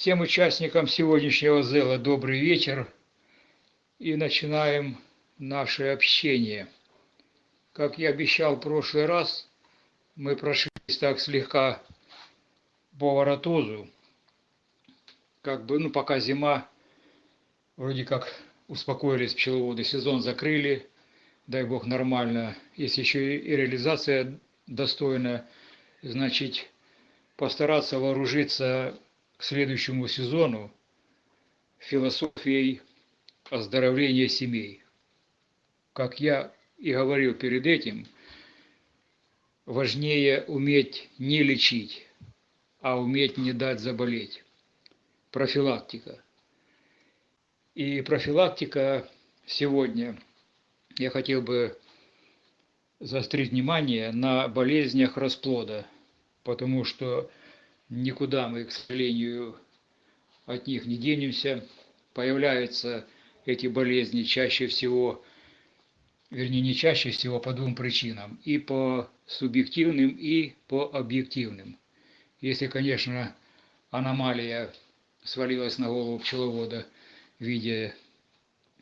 Всем участникам сегодняшнего зела добрый вечер. И начинаем наше общение. Как я обещал в прошлый раз, мы прошлись так слегка по воротозу, как бы, ну, пока зима, вроде как успокоились пчеловоды, сезон закрыли, дай бог нормально, если еще и реализация достойная, значит, постараться вооружиться к следующему сезону философией оздоровления семей. Как я и говорил перед этим, важнее уметь не лечить, а уметь не дать заболеть. Профилактика. И профилактика сегодня, я хотел бы заострить внимание на болезнях расплода, потому что никуда мы, к сожалению, от них не денемся. Появляются эти болезни чаще всего, вернее не чаще всего по двум причинам, и по субъективным, и по объективным. Если, конечно, аномалия свалилась на голову пчеловода в виде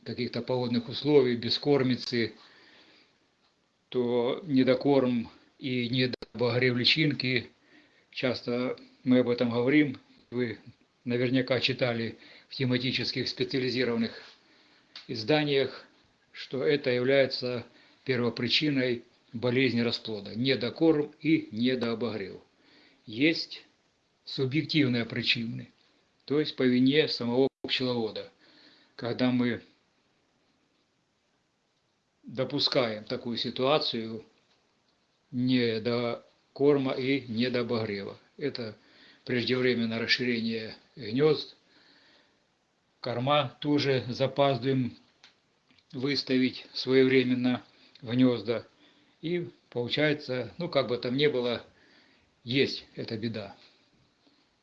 каких-то погодных условий, бескормицы, то недокорм и недобогрев личинки, часто мы об этом говорим, вы наверняка читали в тематических специализированных изданиях, что это является первопричиной болезни расплода, недокорм и недообогрев. Есть субъективные причины, то есть по вине самого пчеловода, когда мы допускаем такую ситуацию не до корма и не до обогрева. Это преждевременное расширение гнезд, корма тоже запаздываем выставить своевременно в гнезда. И получается, ну как бы там ни было, есть эта беда.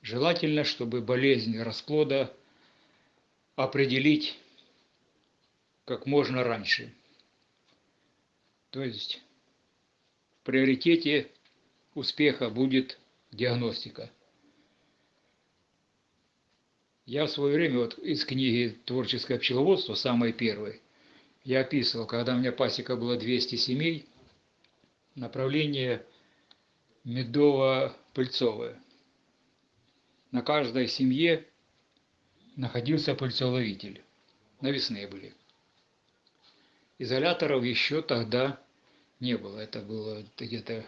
Желательно, чтобы болезнь расплода определить как можно раньше. То есть в приоритете успеха будет диагностика. Я в свое время вот из книги «Творческое пчеловодство», самой первой, я описывал, когда у меня пасека было 200 семей, направление медово-пыльцовое. На каждой семье находился пыльцеловитель. Навесные были. Изоляторов еще тогда не было. Это было где-то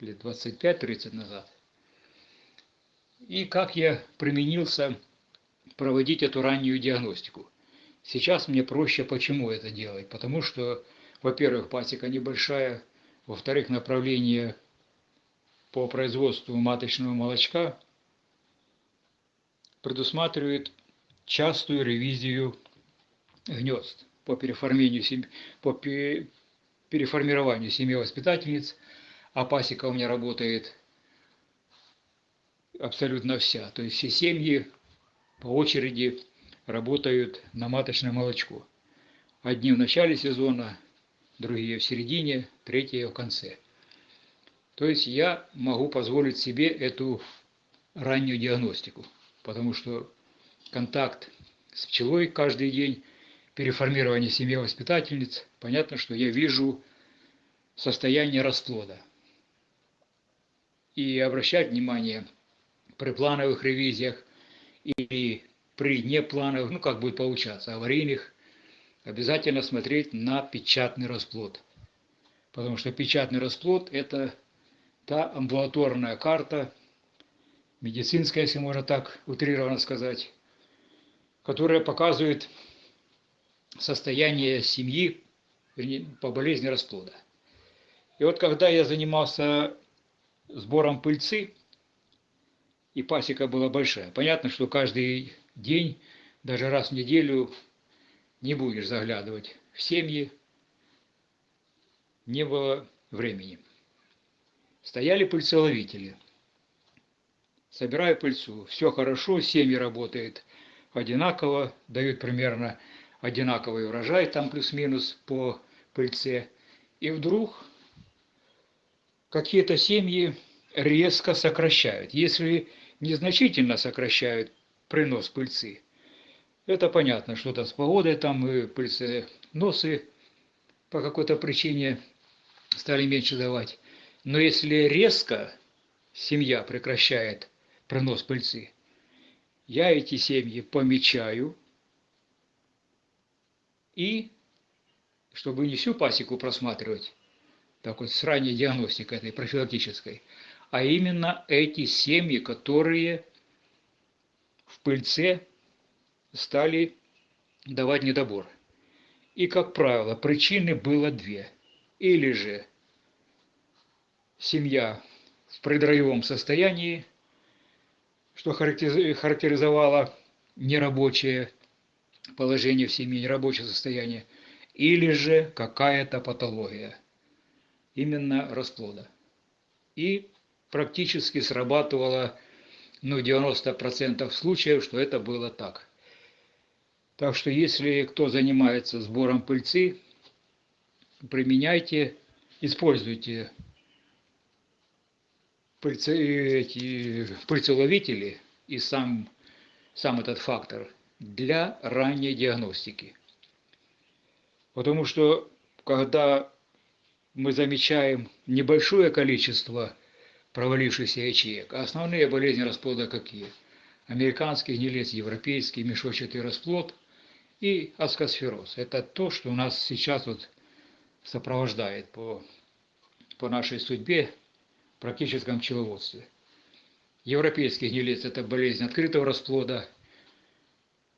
лет 25-30 назад. И как я применился проводить эту раннюю диагностику. Сейчас мне проще почему это делать? Потому что, во-первых, пасека небольшая, во-вторых, направление по производству маточного молочка предусматривает частую ревизию гнезд по переформированию, по переформированию семьи воспитательниц, а пасека у меня работает абсолютно вся. То есть все семьи по очереди работают на маточное молочко. Одни в начале сезона, другие в середине, третьи в конце. То есть я могу позволить себе эту раннюю диагностику, потому что контакт с пчелой каждый день переформирование семьи воспитательниц, понятно, что я вижу состояние расплода. И обращать внимание при плановых ревизиях или при неплановых, ну как будет получаться, аварийных, обязательно смотреть на печатный расплод. Потому что печатный расплод – это та амбулаторная карта, медицинская, если можно так утрированно сказать, которая показывает состояние семьи по болезни расплода. И вот когда я занимался сбором пыльцы, и пасека была большая, понятно, что каждый день, даже раз в неделю не будешь заглядывать в семьи, не было времени. Стояли пыльцеловители. Собираю пыльцу, все хорошо, семьи работают одинаково, дают примерно одинаковый урожай, там плюс-минус по пыльце. И вдруг какие-то семьи резко сокращают. Если незначительно сокращают принос пыльцы. Это понятно, что-то с погодой там и носы по какой-то причине стали меньше давать. Но если резко семья прекращает принос пыльцы, я эти семьи помечаю и, чтобы не всю пасеку просматривать, так вот с ранней диагностикой этой профилактической, а именно эти семьи, которые в пыльце стали давать недобор. И, как правило, причины было две. Или же семья в предроевом состоянии, что характеризовало нерабочее положение в семье, нерабочее состояние, или же какая-то патология, именно расплода. И практически срабатывало ну, 90% случаев, что это было так. Так что если кто занимается сбором пыльцы, применяйте, используйте пыльцы, эти пыльцеловители и сам, сам этот фактор для ранней диагностики. Потому что когда мы замечаем небольшое количество провалившихся ячеек, а основные болезни расплода какие? Американский гнилец, европейский мешочатый расплод – и аскосфероз. Это то, что у нас сейчас вот сопровождает по, по нашей судьбе в практическом пчеловодстве. Европейский гнилец – это болезнь открытого расплода,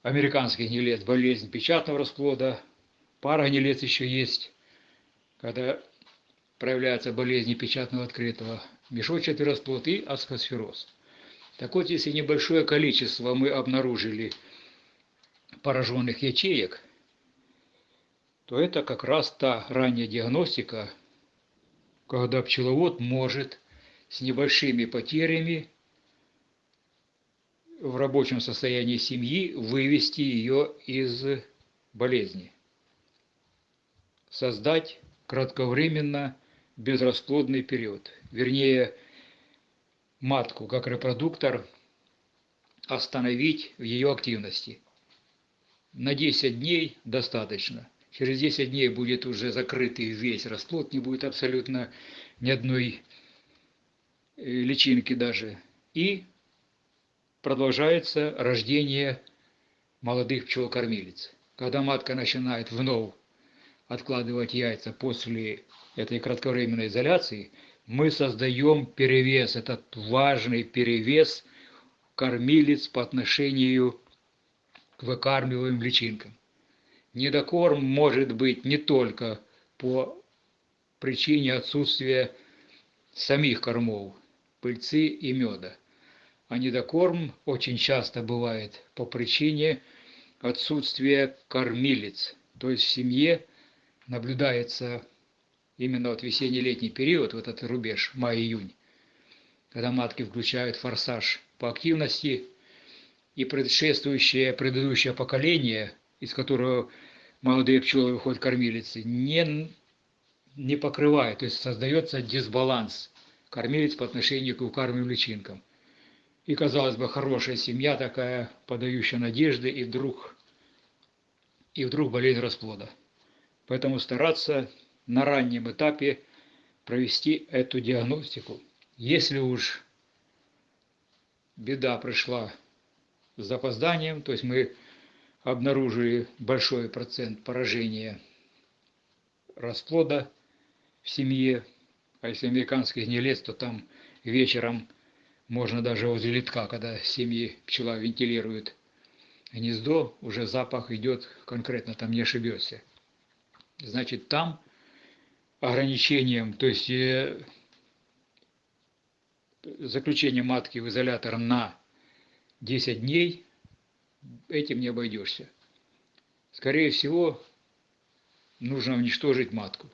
американский гнилец – болезнь печатного расплода, парагнилец еще есть, когда проявляется болезнь печатного открытого, мешочатый расплод и аскосфероз. Так вот, если небольшое количество мы обнаружили – пораженных ячеек, то это как раз та ранняя диагностика, когда пчеловод может с небольшими потерями в рабочем состоянии семьи вывести ее из болезни. Создать кратковременно безрасплодный период. Вернее, матку как репродуктор остановить в ее активности – на 10 дней достаточно. Через 10 дней будет уже закрытый весь расплод, не будет абсолютно ни одной э, личинки даже. И продолжается рождение молодых пчел-кормилиц. Когда матка начинает вновь откладывать яйца после этой кратковременной изоляции, мы создаем перевес, этот важный перевес кормилиц по отношению к выкармливаемым личинкам. Недокорм может быть не только по причине отсутствия самих кормов, пыльцы и меда, а недокорм очень часто бывает по причине отсутствия кормилец. То есть в семье наблюдается именно вот весенне-летний период, вот этот рубеж, май-июнь, когда матки включают форсаж по активности – и предшествующее, предыдущее поколение, из которого молодые пчелы выходят кормилицы, не, не покрывает, то есть создается дисбаланс кормилиц по отношению к укармливаемым личинкам. И, казалось бы, хорошая семья такая, подающая надежды, и вдруг, и вдруг болезнь расплода. Поэтому стараться на раннем этапе провести эту диагностику. Если уж беда пришла с запозданием, то есть мы обнаружили большой процент поражения расплода в семье, а если американский гнилец, то там вечером можно даже возле литка, когда семьи пчела вентилирует гнездо, уже запах идет конкретно, там не ошибешься. Значит, там ограничением, то есть э, заключение матки в изолятор на 10 дней этим не обойдешься. Скорее всего, нужно уничтожить матку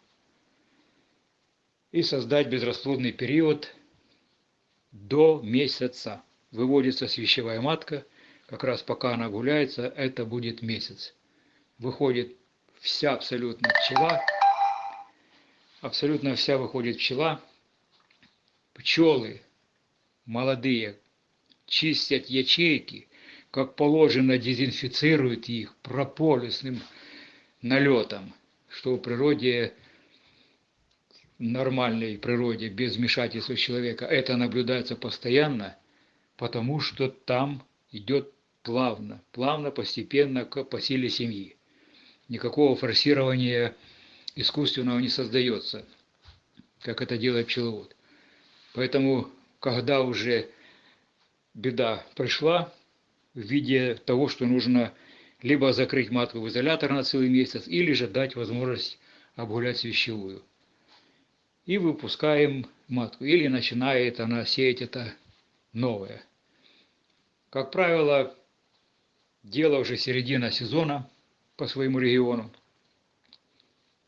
и создать безрасплодный период до месяца. Выводится свящевая матка, как раз пока она гуляется, это будет месяц. Выходит вся абсолютно пчела, абсолютно вся выходит пчела. Пчелы молодые, чистят ячейки, как положено дезинфицируют их прополисным налетом, что в природе, нормальной природе, без вмешательства человека, это наблюдается постоянно, потому что там идет плавно, плавно, постепенно к по силе семьи. Никакого форсирования искусственного не создается, как это делает пчеловод. Поэтому, когда уже беда пришла в виде того, что нужно либо закрыть матку в изолятор на целый месяц, или же дать возможность обгулять свящевую. И выпускаем матку, или начинает она сеять это новое. Как правило, дело уже середина сезона по своему региону.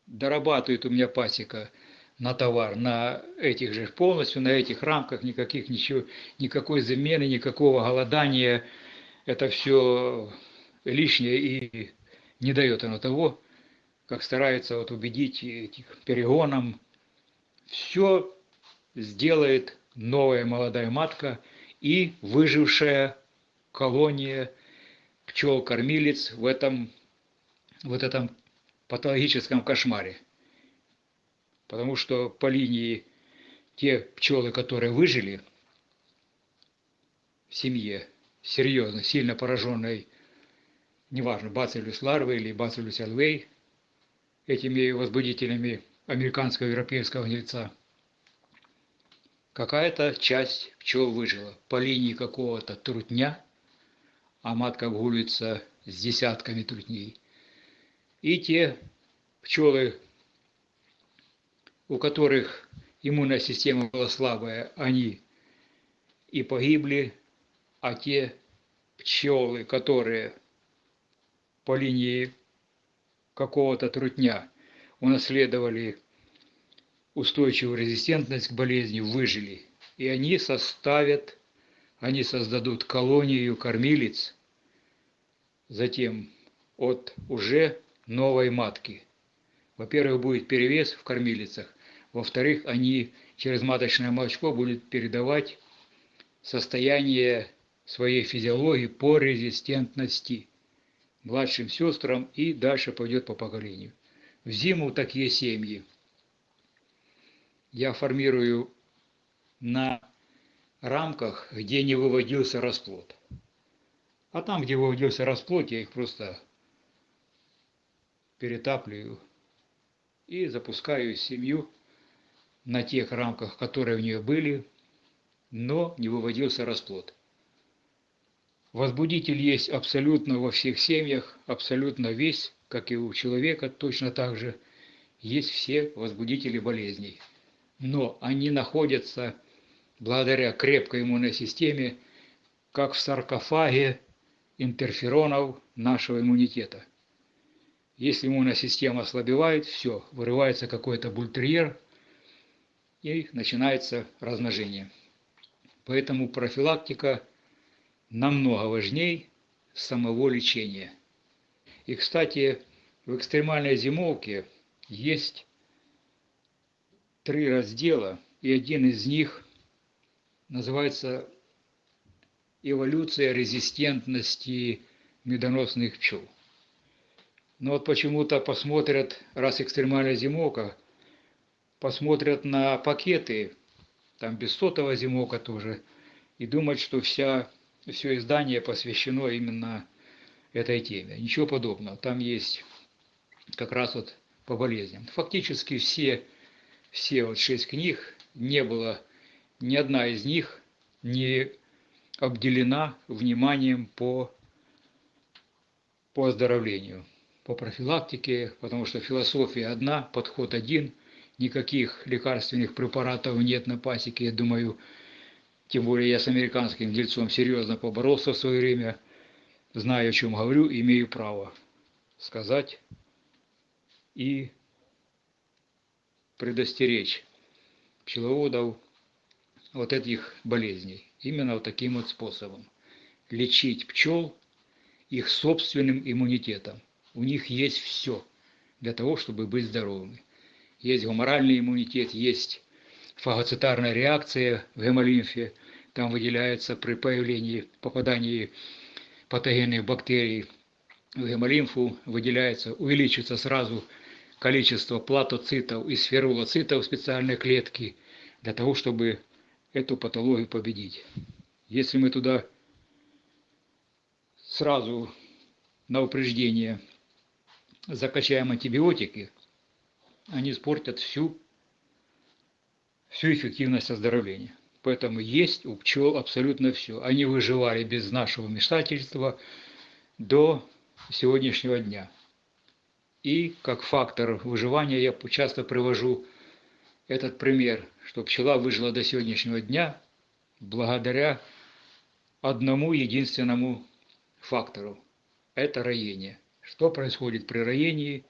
Дорабатывает у меня пасека – на товар, на этих же полностью, на этих рамках, никаких ничего, никакой замены, никакого голодания. Это все лишнее и не дает оно того, как старается вот убедить этих перегоном. Все сделает новая молодая матка и выжившая колония пчел-кормилец в этом, вот этом патологическом кошмаре потому что по линии те пчелы, которые выжили в семье, серьезно, сильно пораженной, неважно, бациллюс ларвы или бациллюс элвей, этими возбудителями американского и европейского гнильца, какая-то часть пчел выжила по линии какого-то трутня, а матка обгуливается с десятками трутней. И те пчелы, у которых иммунная система была слабая, они и погибли, а те пчелы, которые по линии какого-то трутня унаследовали устойчивую резистентность к болезни, выжили. И они составят, они создадут колонию кормилиц, затем от уже новой матки. Во-первых, будет перевес в кормилицах, во-вторых, они через маточное молочко будут передавать состояние своей физиологии по резистентности младшим сестрам и дальше пойдет по поколению. В зиму такие семьи я формирую на рамках, где не выводился расплод. А там, где выводился расплод, я их просто перетапливаю и запускаю семью на тех рамках, которые у нее были, но не выводился расплод. Возбудитель есть абсолютно во всех семьях, абсолютно весь, как и у человека, точно так же есть все возбудители болезней. Но они находятся благодаря крепкой иммунной системе, как в саркофаге интерферонов нашего иммунитета. Если иммунная система ослабевает, все, вырывается какой-то бультерьер, и начинается размножение. Поэтому профилактика намного важнее самого лечения. И, кстати, в экстремальной зимовке есть три раздела, и один из них называется «Эволюция резистентности медоносных пчел». Но вот почему-то посмотрят, раз экстремальная зимовка – посмотрят на пакеты, там без сотого зимока тоже, и думать, что вся, все издание посвящено именно этой теме. Ничего подобного. Там есть как раз вот по болезням. Фактически все, все вот шесть книг, не было, ни одна из них не обделена вниманием по, по оздоровлению, по профилактике, потому что философия одна, подход один – никаких лекарственных препаратов нет на пасеке, я думаю, тем более я с американским дельцом серьезно поборолся в свое время, знаю, о чем говорю, имею право сказать и предостеречь пчеловодов вот этих болезней. Именно вот таким вот способом. Лечить пчел их собственным иммунитетом. У них есть все для того, чтобы быть здоровыми есть гуморальный иммунитет, есть фагоцитарная реакция в гемолимфе, там выделяется при появлении, попадании патогенных бактерий в гемолимфу, выделяется, увеличивается сразу количество платоцитов и сферулоцитов специальной клетки для того, чтобы эту патологию победить. Если мы туда сразу на упреждение закачаем антибиотики, они испортят всю, всю эффективность оздоровления. Поэтому есть у пчел абсолютно все. Они выживали без нашего вмешательства до сегодняшнего дня. И как фактор выживания я часто привожу этот пример, что пчела выжила до сегодняшнего дня благодаря одному единственному фактору – это роение. Что происходит при роении?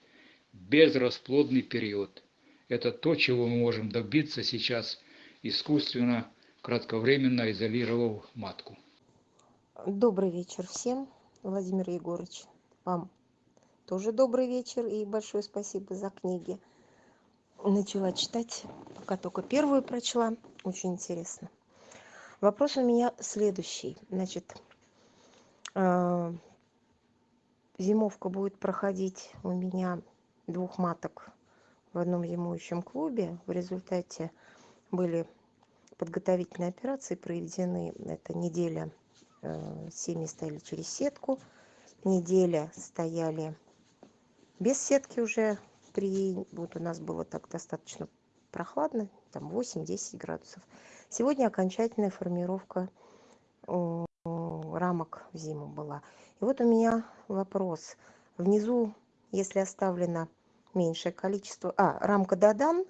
Безрасплодный период. Это то, чего мы можем добиться сейчас искусственно, кратковременно изолировав матку. Добрый вечер всем, Владимир Егорович. Вам тоже добрый вечер и большое спасибо за книги. Начала читать, пока только первую прочла. Очень интересно. Вопрос у меня следующий. Значит, а, зимовка будет проходить у меня двух маток в одном зимующем клубе. В результате были подготовительные операции проведены. Это неделя э, семьи стояли через сетку, неделя стояли без сетки уже. При, вот у нас было так достаточно прохладно, там 8-10 градусов. Сегодня окончательная формировка рамок в зиму была. И вот у меня вопрос. Внизу, если оставлено меньшее количество... А, рамка Дадан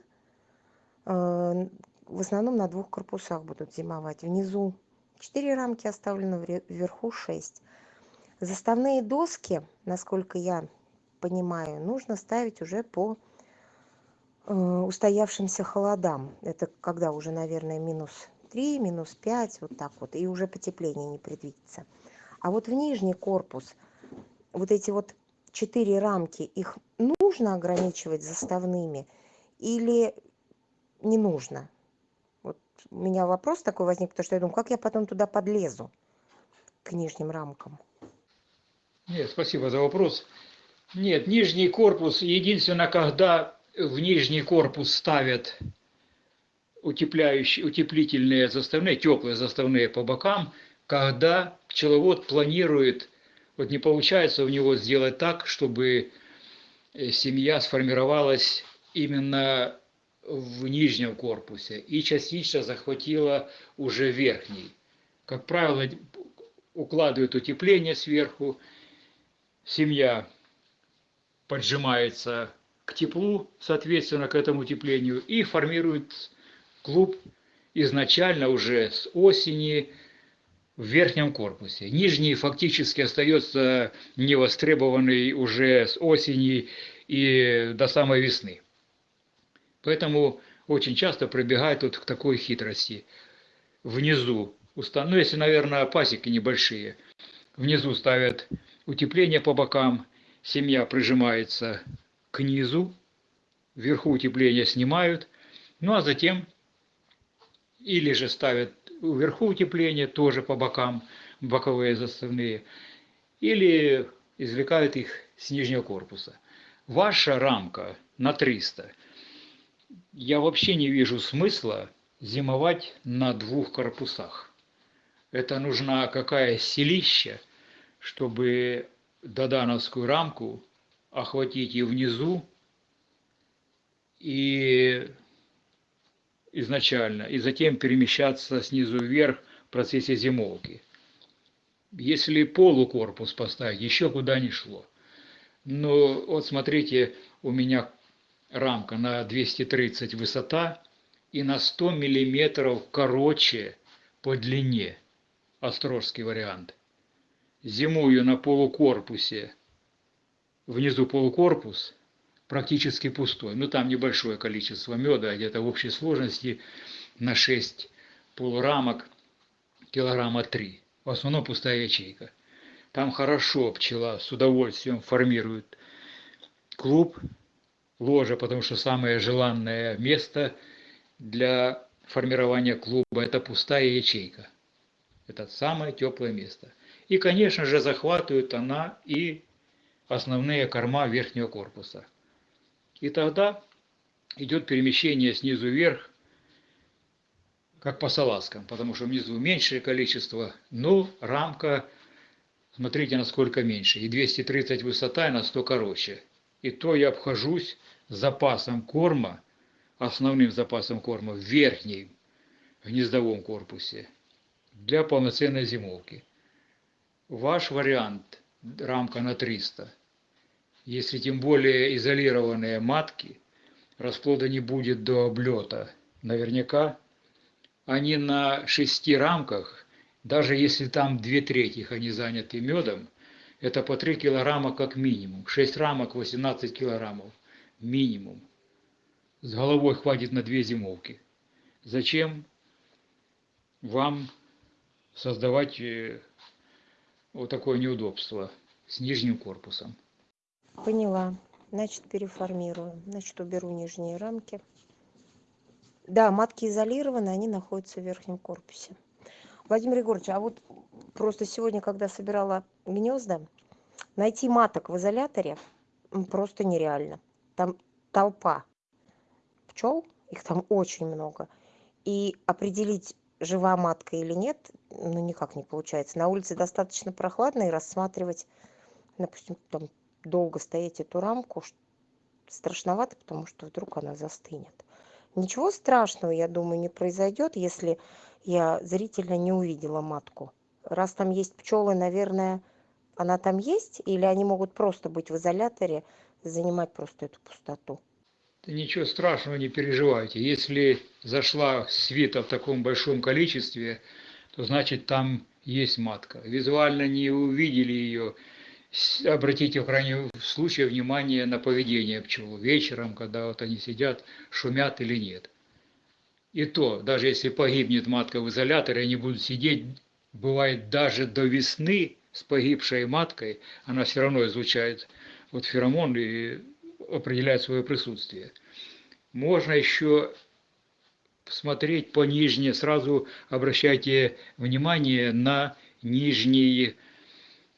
э, в основном на двух корпусах будут зимовать. Внизу 4 рамки оставлено, вверху 6. Заставные доски, насколько я понимаю, нужно ставить уже по э, устоявшимся холодам. Это когда уже, наверное, минус 3, минус 5, вот так вот, и уже потепление не предвидится. А вот в нижний корпус, вот эти вот четыре рамки, их нужно ограничивать заставными или не нужно? Вот у меня вопрос такой возник, потому что я думаю, как я потом туда подлезу, к нижним рамкам? Нет, спасибо за вопрос. Нет, нижний корпус, единственное, когда в нижний корпус ставят утепляющие, утеплительные заставные, теплые заставные по бокам, когда пчеловод планирует, вот не получается у него сделать так, чтобы э, семья сформировалась именно в нижнем корпусе и частично захватила уже верхний. Как правило, укладывают утепление сверху, семья поджимается к теплу, соответственно, к этому утеплению, и формирует клуб изначально уже с осени в верхнем корпусе. Нижний фактически остается невостребованный уже с осени и до самой весны. Поэтому очень часто прибегают вот к такой хитрости. Внизу, ну если, наверное, пасеки небольшие, внизу ставят утепление по бокам, семья прижимается к низу, вверху утепление снимают, ну а затем или же ставят вверху утепление, тоже по бокам, боковые заставные, или извлекают их с нижнего корпуса. Ваша рамка на 300. Я вообще не вижу смысла зимовать на двух корпусах. Это нужна какая селища, чтобы додановскую рамку охватить и внизу, и изначально, и затем перемещаться снизу вверх в процессе зимовки. Если полукорпус поставить, еще куда не шло. Но вот смотрите, у меня рамка на 230 высота и на 100 миллиметров короче по длине. Острожский вариант. Зимую на полукорпусе, внизу полукорпус, практически пустой. Ну, там небольшое количество меда, где-то в общей сложности на 6 полурамок килограмма 3. В основном пустая ячейка. Там хорошо пчела с удовольствием формирует клуб, ложа, потому что самое желанное место для формирования клуба – это пустая ячейка. Это самое теплое место. И, конечно же, захватывает она и основные корма верхнего корпуса. И тогда идет перемещение снизу вверх, как по салазкам, потому что внизу меньшее количество, но рамка, смотрите, насколько меньше. И 230 высота, и на 100 короче. И то я обхожусь запасом корма, основным запасом корма в верхнем гнездовом корпусе для полноценной зимовки. Ваш вариант – рамка на 300. Если тем более изолированные матки, расплода не будет до облета. Наверняка они на шести рамках, даже если там две трети они заняты медом, это по 3 килограмма как минимум. 6 рамок 18 килограммов минимум. С головой хватит на две зимовки. Зачем вам создавать э, вот такое неудобство с нижним корпусом? Поняла. Значит, переформирую. Значит, уберу нижние рамки. Да, матки изолированы, они находятся в верхнем корпусе. Владимир Егорович, а вот просто сегодня, когда собирала гнезда, найти маток в изоляторе просто нереально. Там толпа пчел, их там очень много. И определить, жива матка или нет, ну никак не получается. На улице достаточно прохладно и рассматривать, допустим, там долго стоять эту рамку страшновато, потому что вдруг она застынет. Ничего страшного, я думаю, не произойдет, если я зрительно не увидела матку. Раз там есть пчелы, наверное, она там есть, или они могут просто быть в изоляторе, занимать просто эту пустоту. Ничего страшного, не переживайте. Если зашла свита в таком большом количестве, то значит там есть матка. Визуально не увидели ее, обратите в крайнем случае внимание на поведение пчел вечером, когда вот они сидят, шумят или нет. И то, даже если погибнет матка в изоляторе, они будут сидеть, бывает даже до весны с погибшей маткой, она все равно излучает вот феромон и определяет свое присутствие. Можно еще смотреть по нижней, сразу обращайте внимание на нижние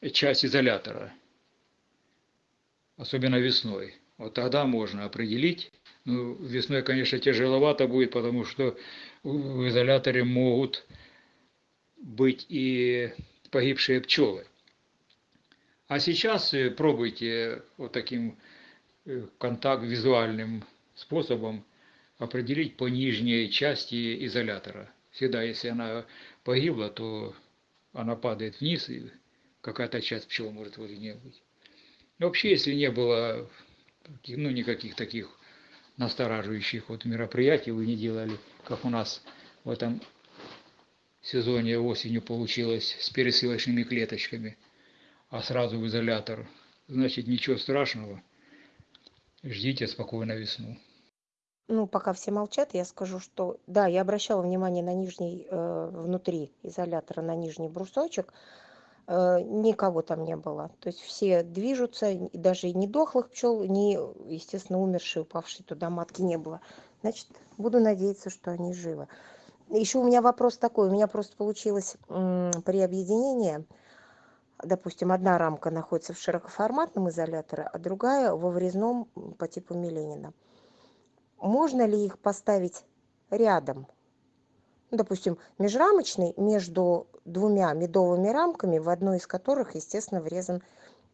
часть изолятора, особенно весной. Вот тогда можно определить. Ну, весной, конечно, тяжеловато будет, потому что в изоляторе могут быть и погибшие пчелы. А сейчас э, пробуйте вот таким э, контакт визуальным способом определить по нижней части изолятора. Всегда, если она погибла, то она падает вниз и какая-то часть пчел может возле нее быть. вообще, если не было ну, никаких таких настораживающих вот мероприятий, вы не делали, как у нас в этом сезоне осенью получилось с пересылочными клеточками, а сразу в изолятор, значит ничего страшного, ждите спокойно весну. Ну, пока все молчат, я скажу, что да, я обращала внимание на нижний, э, внутри изолятора, на нижний брусочек, никого там не было. То есть все движутся, даже и не дохлых пчел, ни, естественно, умершие, упавшие туда матки не было. Значит, буду надеяться, что они живы. Еще у меня вопрос такой. У меня просто получилось при объединении, допустим, одна рамка находится в широкоформатном изоляторе, а другая во врезном по типу Миленина. Можно ли их поставить рядом? Допустим, межрамочный между двумя медовыми рамками, в одной из которых, естественно, врезан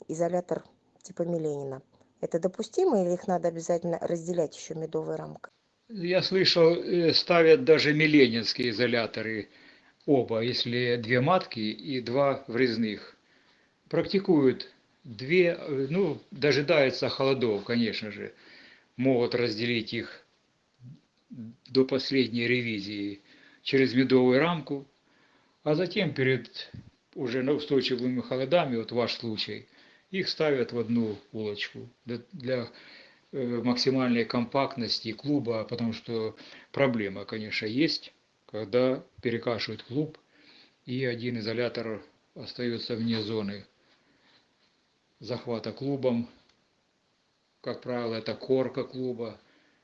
изолятор типа Миленина. Это допустимо или их надо обязательно разделять еще медовой рамкой? Я слышал, э, ставят даже миленинские изоляторы оба, если две матки и два врезных. Практикуют две, ну, дожидаются холодов, конечно же, могут разделить их до последней ревизии через медовую рамку, а затем перед уже устойчивыми холодами, вот ваш случай, их ставят в одну улочку для, для э, максимальной компактности клуба, потому что проблема, конечно, есть, когда перекашивают клуб, и один изолятор остается вне зоны захвата клубом. Как правило, это корка клуба,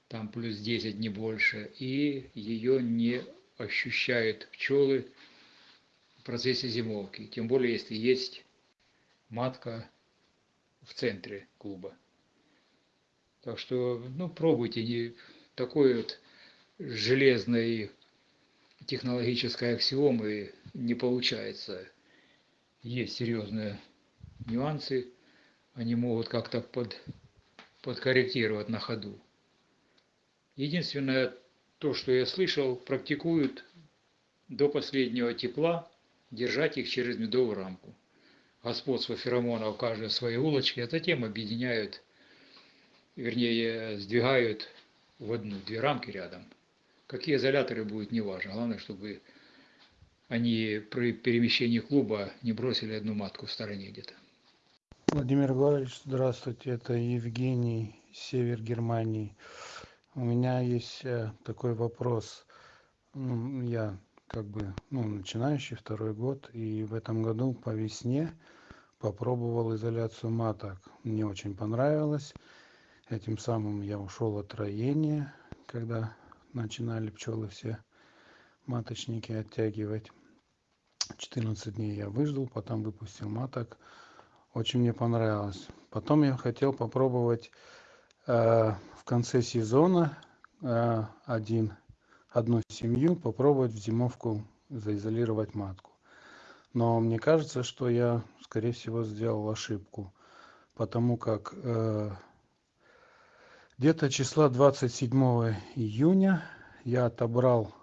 там плюс 10, не больше, и ее не ощущают пчелы процессе зимовки, тем более если есть матка в центре клуба. Так что, ну, пробуйте, не такой вот железной технологической аксиомы не получается. Есть серьезные нюансы, они могут как-то под, подкорректировать на ходу. Единственное, то, что я слышал, практикуют до последнего тепла держать их через медовую рамку. Господство феромонов каждой своей улочке, а затем объединяют, вернее, сдвигают в одну, две рамки рядом. Какие изоляторы будут, неважно. Главное, чтобы они при перемещении клуба не бросили одну матку в стороне где-то. Владимир Егорович, здравствуйте. Это Евгений, север Германии. У меня есть э, такой вопрос. Я как бы ну, начинающий второй год, и в этом году по весне попробовал изоляцию маток. Мне очень понравилось. Этим самым я ушел от роения, когда начинали пчелы все маточники оттягивать. 14 дней я выждал, потом выпустил маток. Очень мне понравилось. Потом я хотел попробовать э, в конце сезона э, один одну семью попробовать в зимовку заизолировать матку. Но мне кажется что я скорее всего сделал ошибку потому как э, где-то числа 27 июня я отобрал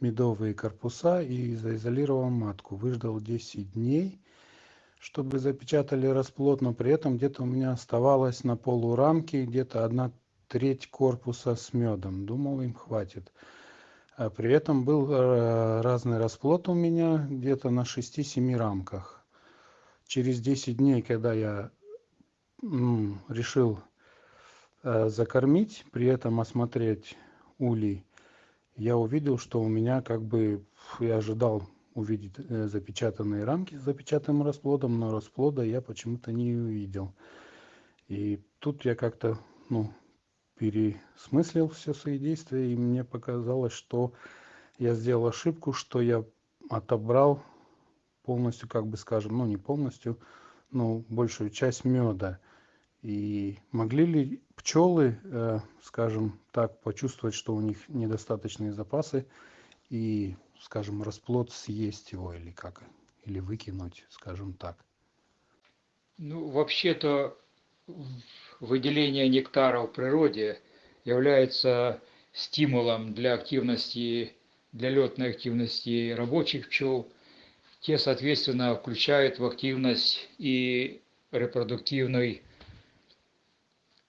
медовые корпуса и заизолировал матку выждал 10 дней чтобы запечатали расплод но при этом где-то у меня оставалось на полурамке где-то одна треть корпуса с медом. Думал им хватит. А при этом был э, разный расплод у меня где-то на шести семи рамках. Через десять дней когда я решил э, закормить при этом осмотреть улей я увидел что у меня как бы я ожидал увидеть э, запечатанные рамки с запечатанным расплодом но расплода я почему-то не увидел. И тут я как-то ну пересмыслил все свои действия и мне показалось что я сделал ошибку что я отобрал полностью как бы скажем ну не полностью но большую часть меда и могли ли пчелы э, скажем так почувствовать что у них недостаточные запасы и скажем расплод съесть его или как или выкинуть скажем так? Ну вообще-то выделение нектара в природе является стимулом для активности, для летной активности рабочих пчел. Те, соответственно, включают в активность и репродуктивной,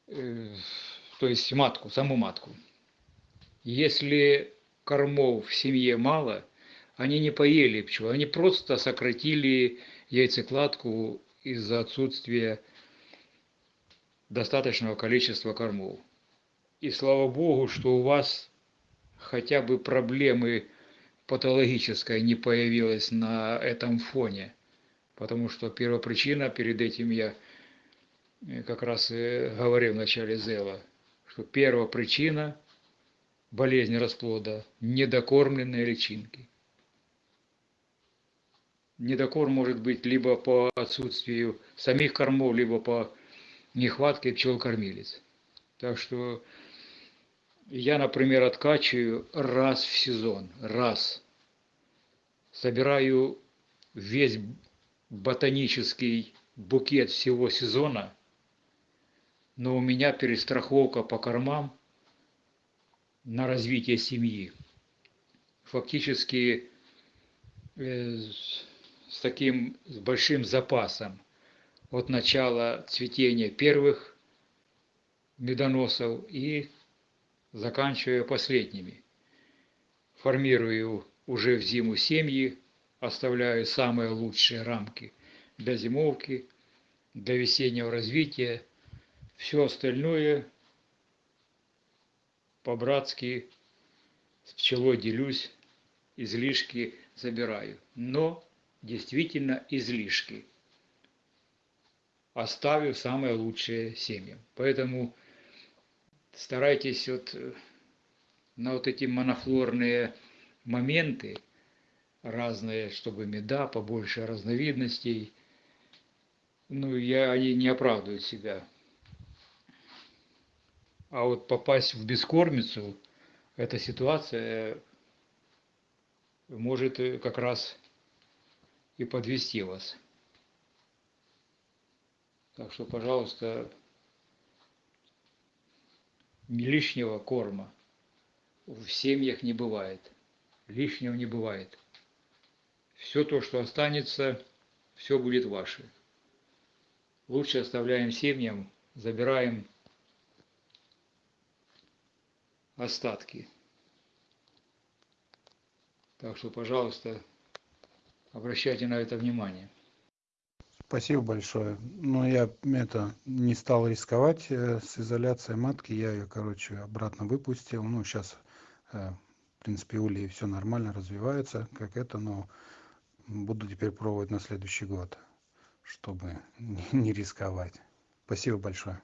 э, то есть матку, саму матку. Если кормов в семье мало, они не поели пчел, они просто сократили яйцекладку из-за отсутствия достаточного количества кормов. И слава богу, что у вас хотя бы проблемы патологической не появилось на этом фоне. Потому что первопричина, перед этим я э, как раз говорил в начале Зела, что первопричина болезни расплода – недокормленные личинки. Недокорм может быть либо по отсутствию самих кормов, либо по нехватки пчел-кормилец. Так что я, например, откачиваю раз в сезон, раз. Собираю весь ботанический букет всего сезона, но у меня перестраховка по кормам на развитие семьи. Фактически э, с таким с большим запасом от начала цветения первых медоносов и заканчивая последними. Формирую уже в зиму семьи, оставляю самые лучшие рамки для зимовки, для весеннего развития. Все остальное по-братски с пчелой делюсь, излишки забираю. Но действительно излишки – оставив самые лучшие семьи. Поэтому старайтесь вот э, на вот эти монофлорные моменты разные, чтобы меда, побольше разновидностей. Ну, я, они не оправдывают себя. А вот попасть в бескормицу, эта ситуация может э, как раз и подвести вас. Так что, пожалуйста, лишнего корма в семьях не бывает. Лишнего не бывает. Все то, что останется, все будет ваше. Лучше оставляем семьям, забираем остатки. Так что, пожалуйста, обращайте на это внимание. Спасибо большое. Но я это не стал рисковать э, с изоляцией матки. Я ее, короче, обратно выпустил. Ну, сейчас, э, в принципе, у Лии все нормально развивается, как это, но буду теперь пробовать на следующий год, чтобы не рисковать. Спасибо большое.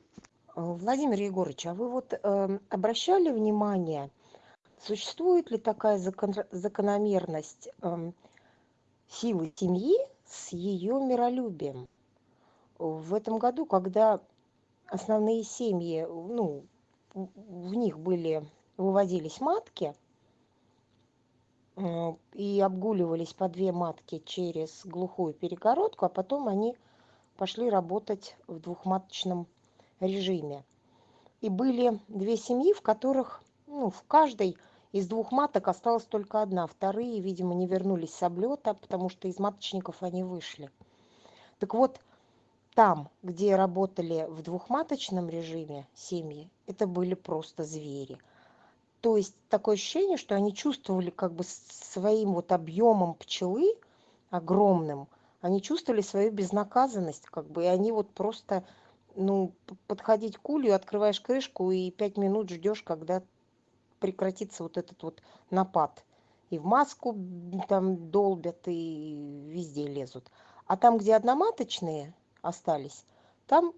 Владимир Егорович, а вы вот э, обращали внимание, существует ли такая закон, закономерность э, силы семьи с ее миролюбием? В этом году, когда основные семьи, ну, в них были, выводились матки, э, и обгуливались по две матки через глухую перегородку, а потом они пошли работать в двухматочном режиме. И были две семьи, в которых, ну, в каждой из двух маток осталась только одна. Вторые, видимо, не вернулись с облета, потому что из маточников они вышли. Так вот, там, где работали в двухматочном режиме семьи, это были просто звери. То есть такое ощущение, что они чувствовали как бы своим вот объемом пчелы огромным, они чувствовали свою безнаказанность, как бы, и они вот просто ну, подходить к улью, открываешь крышку и пять минут ждешь, когда прекратится вот этот вот напад. И в маску там долбят, и везде лезут. А там, где одноматочные остались, там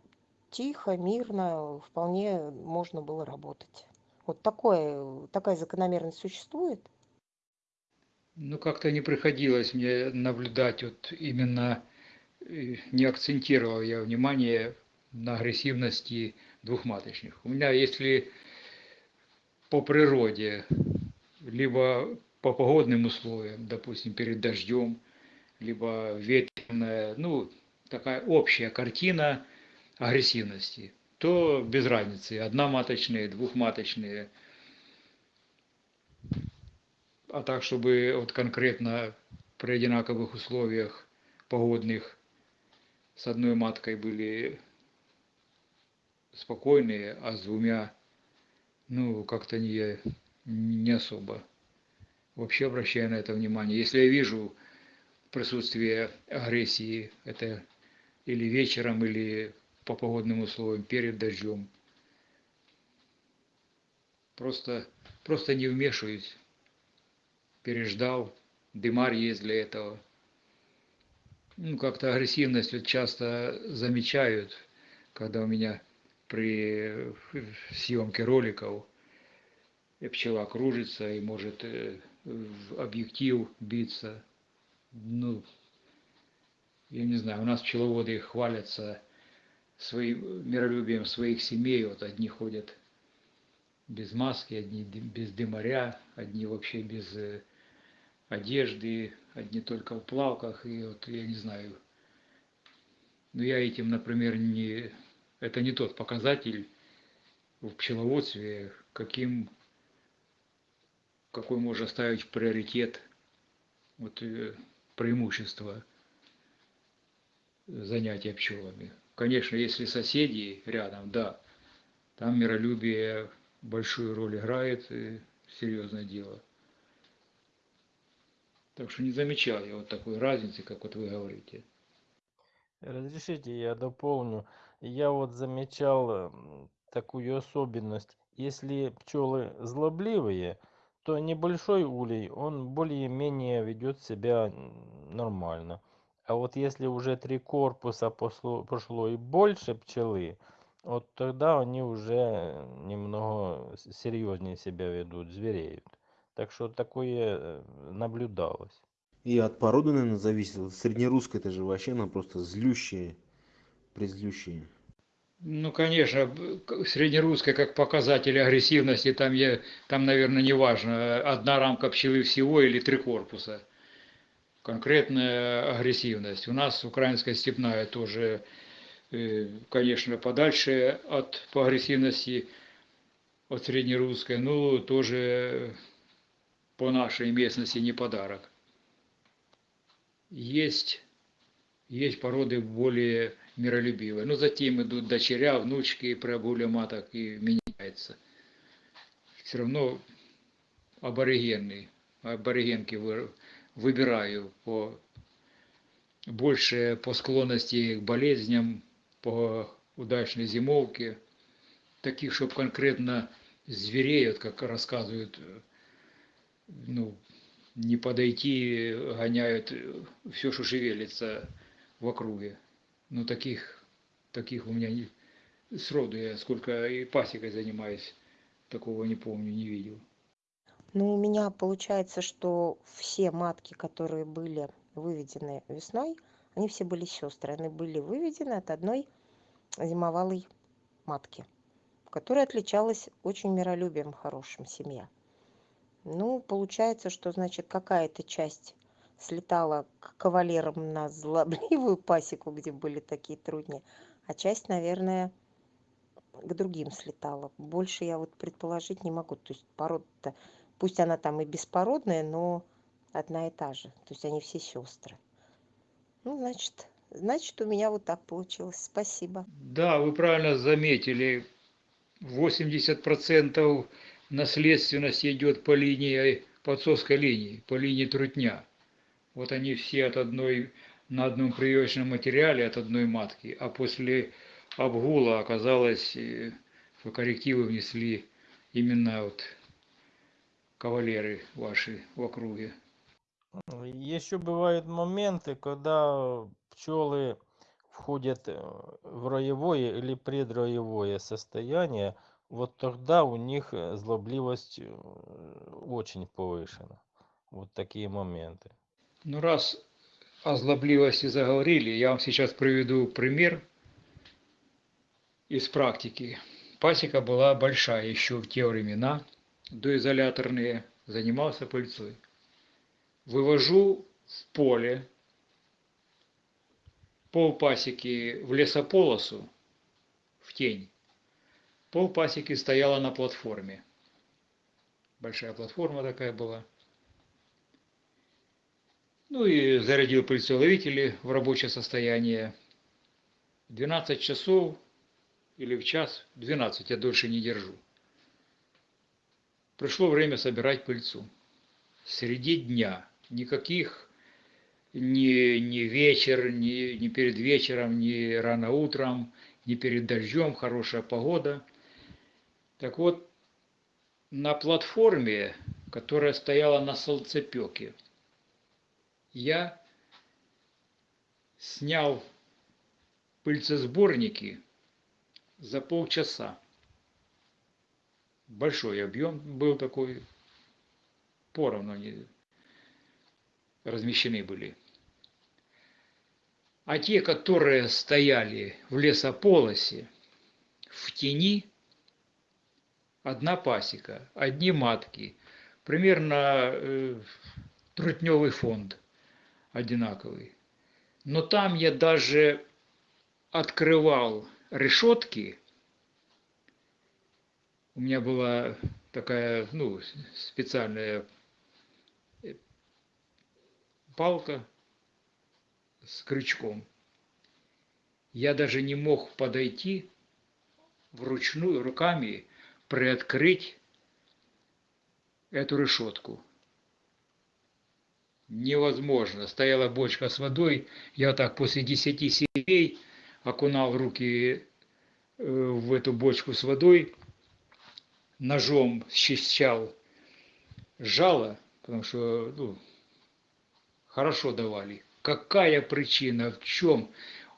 тихо, мирно, вполне можно было работать. Вот такое, такая закономерность существует? Ну, как-то не приходилось мне наблюдать вот именно, э, не акцентировал я внимание на агрессивности двухматочных. У меня, если по природе, либо по погодным условиям, допустим, перед дождем, либо ветреная, ну, такая общая картина агрессивности, то без разницы, одноматочные, двухматочные. А так, чтобы вот конкретно при одинаковых условиях погодных с одной маткой были спокойные, а с двумя, ну, как-то не, не особо. Вообще обращаю на это внимание. Если я вижу присутствие агрессии, это или вечером, или по погодным условиям, перед дождем, просто, просто не вмешиваюсь. Переждал, дымарь есть для этого. Ну, как-то агрессивность вот часто замечают, когда у меня при съемке роликов пчела кружится и может э, в объектив биться. Ну, я не знаю, у нас пчеловоды хвалятся своим миролюбием своих семей. Вот одни ходят без маски, одни без дымаря, одни вообще без э, одежды, одни только в плавках. И вот я не знаю, но я этим, например, не это не тот показатель в пчеловодстве, каким, какой можно ставить приоритет, вот, э, преимущество занятия пчелами. Конечно, если соседи рядом, да, там миролюбие большую роль играет, и серьезное дело. Так что не замечал я вот такой разницы, как вот вы говорите. Разрешите, я дополню. Я вот замечал такую особенность. Если пчелы злобливые, то небольшой улей, он более-менее ведет себя нормально. А вот если уже три корпуса пошло, пошло и больше пчелы, вот тогда они уже немного серьезнее себя ведут, звереют. Так что такое э, наблюдалось. И от породы, наверное, зависит. Среднерусская это же вообще она просто злющая, презлющая. Ну, конечно, среднерусская как показатель агрессивности, там, я, там, наверное, не важно, одна рамка пчелы всего или три корпуса. Конкретная агрессивность. У нас украинская степная тоже, э, конечно, подальше от по агрессивности от среднерусской, но тоже по нашей местности не подарок. Есть, есть породы более миролюбивые. Но затем идут дочеря, внучки, при обгуле маток и меняется. Все равно аборигенный, аборигенки вы- выбираю по больше по склонности к болезням, по удачной зимовке. Таких, чтобы конкретно зверей, вот как рассказывают, ну, не подойти, гоняют все, что шевелится в округе. Ну, таких, таких у меня не, сроду я сколько и пасекой занимаюсь, такого не помню, не видел. Ну, у меня получается, что все матки, которые были выведены весной, они все были сестры. Они были выведены от одной зимовалой матки, которая отличалась очень миролюбием хорошим семья. Ну, получается, что, значит, какая-то часть слетала к кавалерам на злобливую пасеку, где были такие трудни, а часть, наверное, к другим слетала. Больше я вот предположить не могу. То есть порода-то, пусть она там и беспородная, но одна и та же. То есть они все сестры. Ну, значит, значит, у меня вот так получилось. Спасибо. Да, вы правильно заметили, 80% наследственности идет по линии, по отцовской линии, по линии трутня. Вот они все от одной, на одном прививочном материале, от одной матки, а после обгула оказалось, э, что коррективы внесли именно вот кавалеры ваши в округе. Еще бывают моменты, когда пчелы входят э, в роевое или предроевое состояние, вот тогда у них э, злобливость очень повышена. Вот такие моменты. Ну, раз о злобливости заговорили, я вам сейчас приведу пример из практики. Пасека была большая еще в те времена, доизоляторные, занимался пыльцой. Вывожу в поле пол пасеки в лесополосу, в тень. Пол пасеки стояла на платформе. Большая платформа такая была. Ну и зарядил пыльцеловители в рабочее состояние. 12 часов или в час, 12 я дольше не держу. Пришло время собирать пыльцу. Среди дня. Никаких ни, ни вечер, ни, ни перед вечером, ни рано утром, ни перед дождем, хорошая погода. Так вот, на платформе, которая стояла на солнцепеке, я снял пыльцесборники за полчаса. Большой объем был такой, поровну они размещены были. А те, которые стояли в лесополосе, в тени, одна пасека, одни матки, примерно э, трутневый фонд одинаковый. Но там я даже открывал решетки. У меня была такая, ну, специальная э, палка с крючком. Я даже не мог подойти вручную руками приоткрыть эту решетку. Невозможно. Стояла бочка с водой, я так после десяти сетей окунал руки э, в эту бочку с водой, ножом счищал жало, потому что ну, хорошо давали. Какая причина, в чем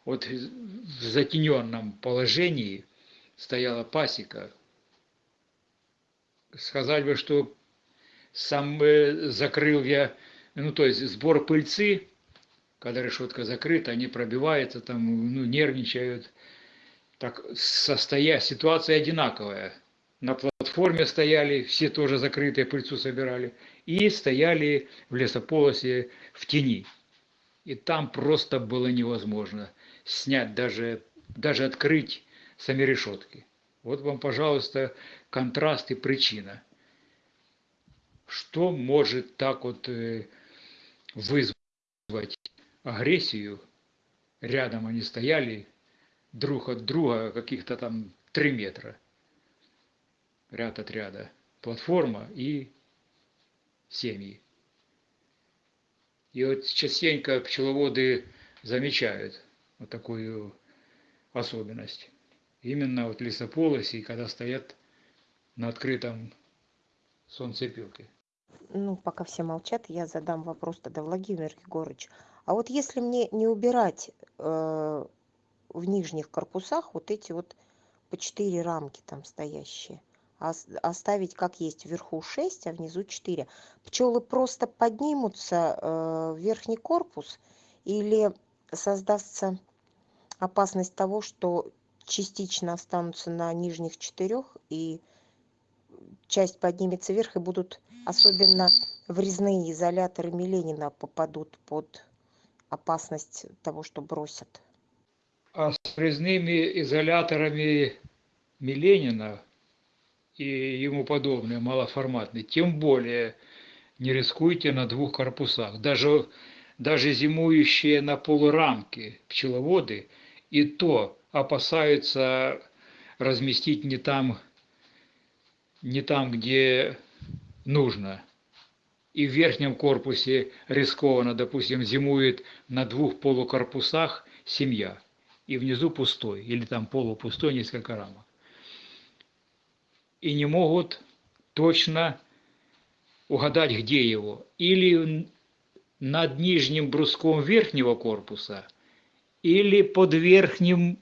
вот в затененном положении стояла пасека? Сказать бы, что сам э, закрыл я ну, то есть сбор пыльцы, когда решетка закрыта, они пробиваются, там, ну, нервничают. Так, состоя... ситуация одинаковая. На платформе стояли, все тоже закрытые, пыльцу собирали. И стояли в лесополосе в тени. И там просто было невозможно снять, даже, даже открыть сами решетки. Вот вам, пожалуйста, контраст и причина. Что может так вот э, вызвать агрессию? Рядом они стояли, друг от друга каких-то там три метра. Ряд от ряда. Платформа и семьи. И вот частенько пчеловоды замечают вот такую особенность. Именно вот лесополосе, когда стоят на открытом солнцепилке. Ну, пока все молчат, я задам вопрос тогда, Владимир Егорович. А вот если мне не убирать э, в нижних корпусах вот эти вот по четыре рамки там стоящие, а оставить как есть вверху 6, а внизу 4, пчелы просто поднимутся э, в верхний корпус или создастся опасность того, что частично останутся на нижних четырех и часть поднимется вверх и будут особенно врезные изоляторы Миленина попадут под опасность того, что бросят. А с врезными изоляторами Миленина и ему подобные малоформатные, тем более не рискуйте на двух корпусах. Даже, даже зимующие на полурамке пчеловоды и то опасаются разместить не там, не там, где нужно. И в верхнем корпусе рискованно, допустим, зимует на двух полукорпусах семья, и внизу пустой, или там полупустой несколько рамок. И не могут точно угадать, где его. Или над нижним бруском верхнего корпуса, или под верхним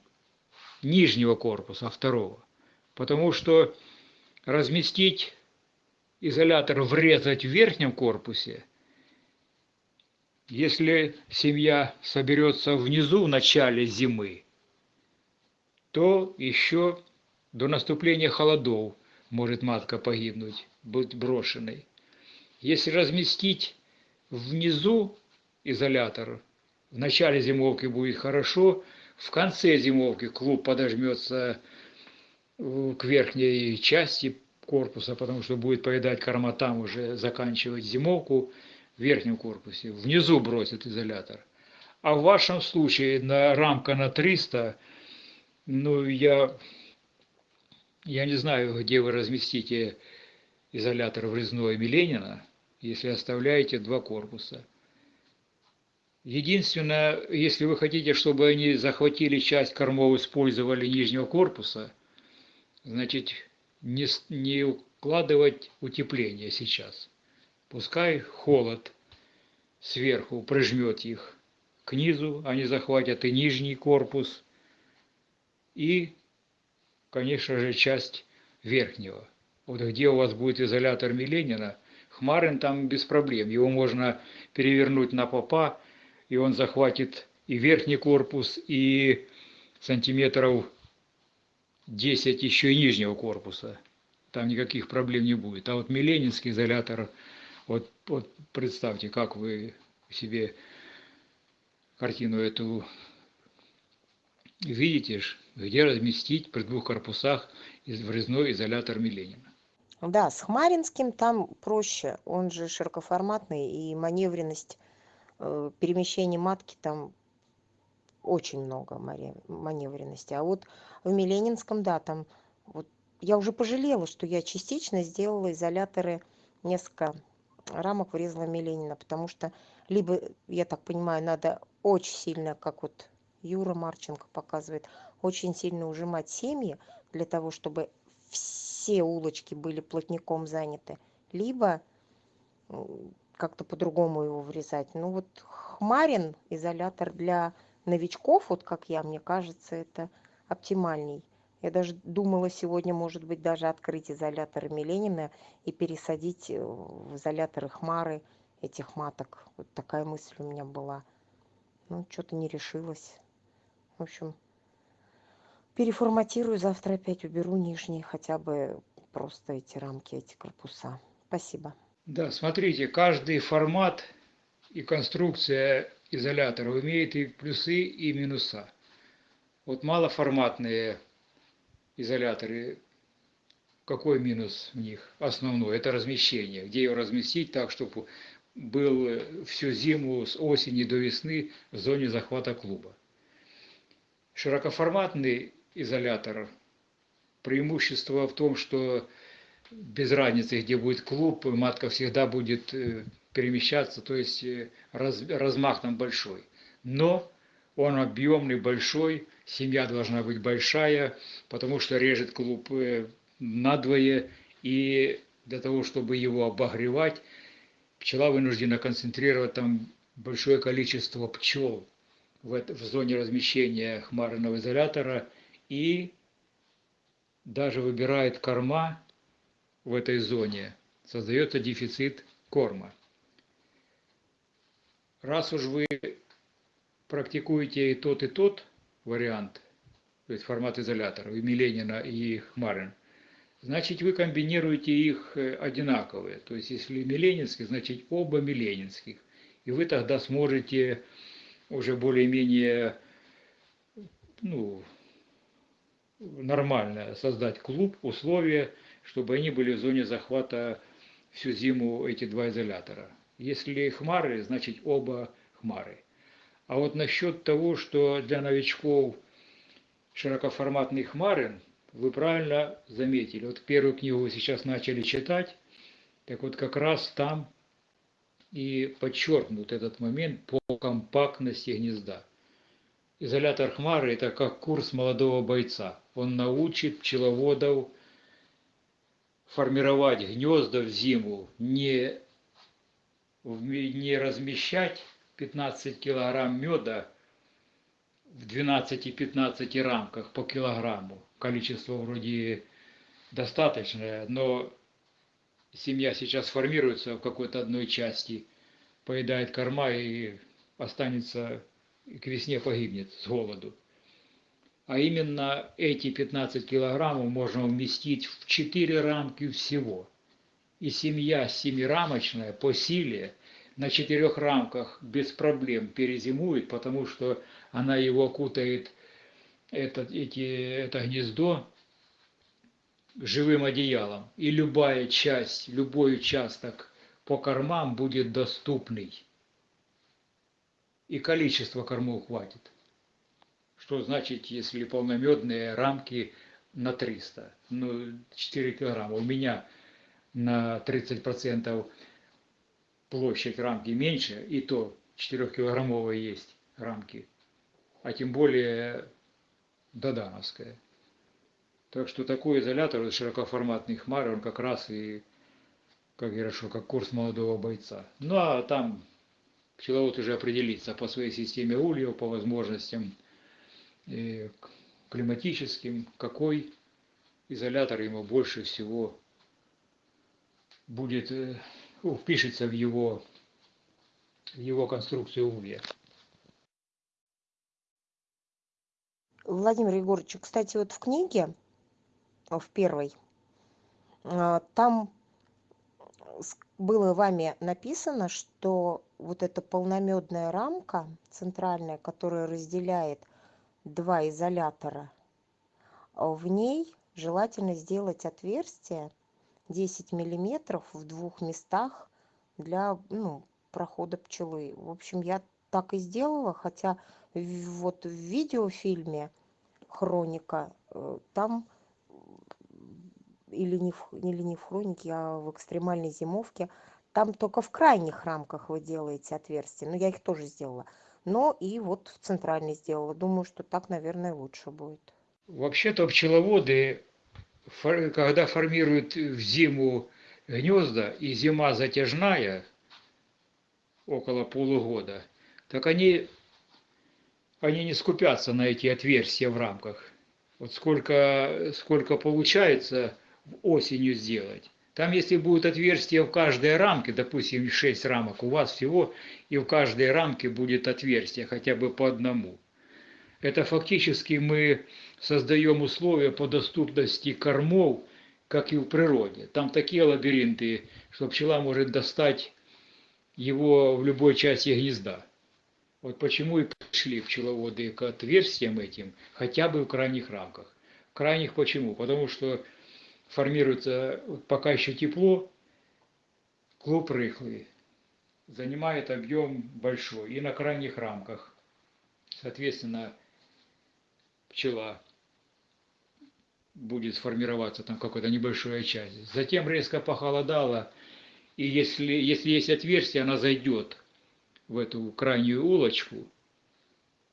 нижнего корпуса, второго. Потому что разместить изолятор врезать в верхнем корпусе, если семья соберется внизу в начале зимы, то еще до наступления холодов может матка погибнуть, быть брошенной. Если разместить внизу изолятор, в начале зимовки будет хорошо, в конце зимовки клуб подожмется к верхней части корпуса, потому что будет поедать корма там уже заканчивать зимовку в верхнем корпусе. Внизу бросит изолятор. А в вашем случае на рамка на 300, ну я, я не знаю, где вы разместите изолятор врезной Миленина, если оставляете два корпуса. Единственное, если вы хотите, чтобы они захватили часть кормов, использовали нижнего корпуса, значит, не, не укладывать утепление сейчас. Пускай холод сверху прижмет их к низу, они захватят и нижний корпус, и, конечно же, часть верхнего. Вот где у вас будет изолятор Миленина, Хмарин там без проблем. Его можно перевернуть на попа, и он захватит и верхний корпус, и сантиметров 10 еще и нижнего корпуса. Там никаких проблем не будет. А вот Миленинский изолятор, вот, вот представьте, как вы себе картину эту видите, где разместить при двух корпусах врезной изолятор Миленина. Да, с Хмаринским там проще, он же широкоформатный, и маневренность э, перемещения матки там очень много маневренности. А вот в Миленинском, да, там вот я уже пожалела, что я частично сделала изоляторы, несколько рамок врезала Миленина, потому что либо, я так понимаю, надо очень сильно, как вот Юра Марченко показывает, очень сильно ужимать семьи для того, чтобы все улочки были плотником заняты, либо как-то по-другому его врезать. Ну вот Хмарин изолятор для новичков, вот как я, мне кажется, это оптимальней. Я даже думала сегодня, может быть, даже открыть изоляторы Миленина и пересадить э, в изоляторы Хмары этих маток. Вот такая мысль у меня была. Ну, что-то не решилась. В общем, переформатирую, завтра опять уберу нижние, хотя бы просто эти рамки, эти корпуса. Спасибо. Да, смотрите, каждый формат и конструкция изоляторов имеет и плюсы, и минуса. Вот малоформатные изоляторы, какой минус в них? Основной – это размещение. Где его разместить так, чтобы был всю зиму с осени до весны в зоне захвата клуба. Широкоформатный изолятор, преимущество в том, что без разницы, где будет клуб, матка всегда будет э, перемещаться, то есть э, раз, размах там большой. Но он объемный, большой, семья должна быть большая, потому что режет клуб э, надвое, и для того, чтобы его обогревать, пчела вынуждена концентрировать там большое количество пчел в, это, в зоне размещения хмарного изолятора и даже выбирает корма в этой зоне, создается дефицит корма. Раз уж вы практикуете и тот, и тот вариант, то есть формат изолятора, и Миленина, и Хмарин, значит вы комбинируете их э, одинаковые. То есть если Миленинский, значит оба Миленинских. И вы тогда сможете уже более-менее ну, нормально создать клуб, условия, чтобы они были в зоне захвата всю зиму эти два изолятора. Если хмары, значит оба хмары. А вот насчет того, что для новичков широкоформатные хмары, вы правильно заметили. Вот первую книгу вы сейчас начали читать, так вот как раз там и подчеркнут этот момент по компактности гнезда. Изолятор хмары – это как курс молодого бойца. Он научит пчеловодов формировать гнезда в зиму, не, не размещать 15 килограмм меда в 12-15 рамках по килограмму. Количество вроде достаточное, но семья сейчас формируется в какой-то одной части, поедает корма и останется, и к весне погибнет с голоду. А именно эти 15 килограммов можно уместить в 4 рамки всего. И семья семирамочная по силе на четырех рамках без проблем перезимует, потому что она его окутает, это, эти, это гнездо, живым одеялом. И любая часть, любой участок по кормам будет доступный. И количество кормов хватит. Что значит, если полномедные рамки на 300? Ну, 4 килограмма. У меня на 30% площадь рамки меньше, и то 4-килограммовые есть рамки, а тем более додановская. Так что такой изолятор, широкоформатный хмарь, он как раз и, как хорошо, как курс молодого бойца. Ну а там пчеловод уже определится по своей системе ульев, по возможностям и климатическим, какой изолятор ему больше всего будет э, ну, впишется в его, в его конструкцию улья. Владимир Егорович, кстати, вот в книге, в первой, а, там было вами написано, что вот эта полномедная рамка центральная, которая разделяет два изолятора, в ней желательно сделать отверстие 10 миллиметров в двух местах для ну, прохода пчелы. В общем, я так и сделала, хотя вот в видеофильме «Хроника» э, там или не, в, или не в хронике, а в экстремальной зимовке, там только в крайних рамках вы делаете отверстия. Но я их тоже сделала. Но и вот в центральной сделала. Думаю, что так, наверное, лучше будет. Вообще-то пчеловоды когда формируют в зиму гнезда, и зима затяжная, около полугода, так они, они не скупятся на эти отверстия в рамках. Вот сколько, сколько получается осенью сделать, Там, если будет отверстие в каждой рамке, допустим, 6 рамок, у вас всего, и в каждой рамке будет отверстие, хотя бы по одному. Это фактически мы создаем условия по доступности кормов, как и в природе. Там такие лабиринты, что пчела может достать его в любой части гнезда. Вот почему и пришли пчеловоды к отверстиям этим, хотя бы в крайних рамках. Крайних почему? Потому что формируется, пока еще тепло, клуб рыхлый, занимает объем большой. И на крайних рамках, соответственно, пчела будет сформироваться там какая-то небольшая часть. Затем резко похолодало, и если, если есть отверстие, она зайдет в эту крайнюю улочку,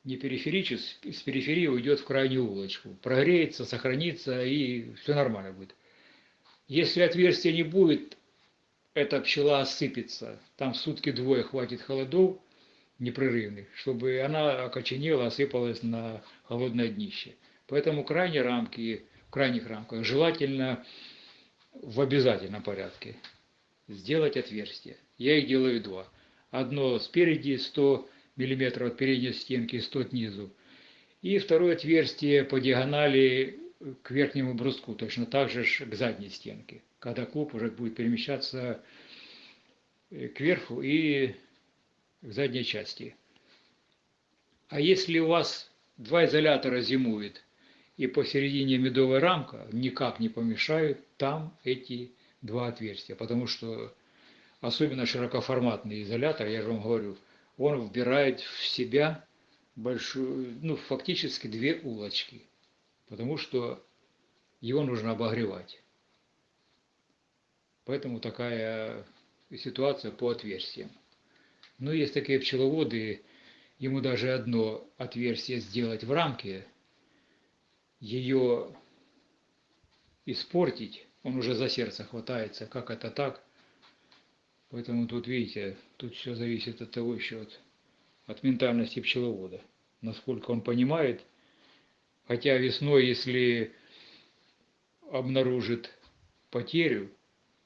не периферически, с периферии уйдет в крайнюю улочку, прогреется, сохранится и все нормально будет. Если отверстия не будет, эта пчела осыпется. Там сутки двое хватит холодов непрерывных, чтобы она окоченела, осыпалась на холодное днище. Поэтому крайние рамки, в крайних рамках желательно в обязательном порядке сделать отверстие. Я их делаю два. Одно спереди 100 мм от передней стенки, 100 снизу. И второе отверстие по диагонали к верхнему бруску, точно так же к задней стенке, когда клуб уже будет перемещаться э, кверху и к задней части. А если у вас два изолятора зимует и посередине медовая рамка, никак не помешают там эти два отверстия, потому что особенно широкоформатный изолятор, я же вам говорю, он вбирает в себя большую, ну, фактически две улочки, потому что его нужно обогревать. Поэтому такая ситуация по отверстиям. Но есть такие пчеловоды, ему даже одно отверстие сделать в рамке, ее испортить, он уже за сердце хватается, как это так. Поэтому тут, видите, тут все зависит от того еще, от, от ментальности пчеловода. Насколько он понимает, хотя весной, если обнаружит потерю,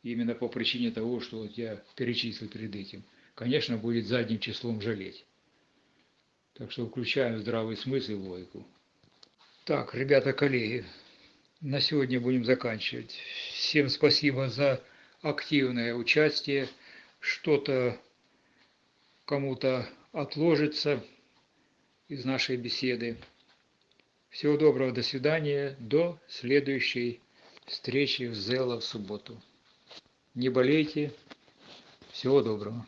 именно по причине того, что вот я перечислил перед этим, конечно, будет задним числом жалеть. Так что включаем здравый смысл и логику. Так, ребята, коллеги, на сегодня будем заканчивать. Всем спасибо за активное участие. Что-то кому-то отложится из нашей беседы. Всего доброго, до свидания, до следующей встречи в Зело в субботу. Не болейте, всего доброго.